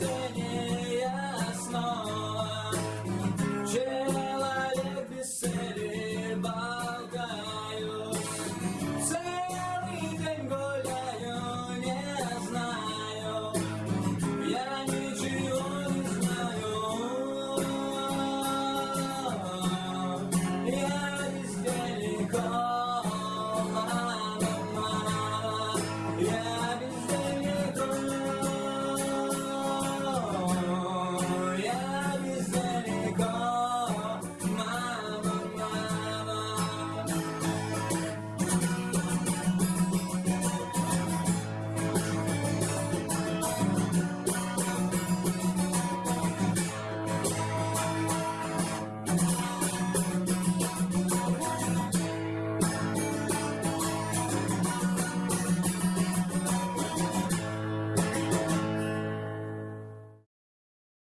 singing.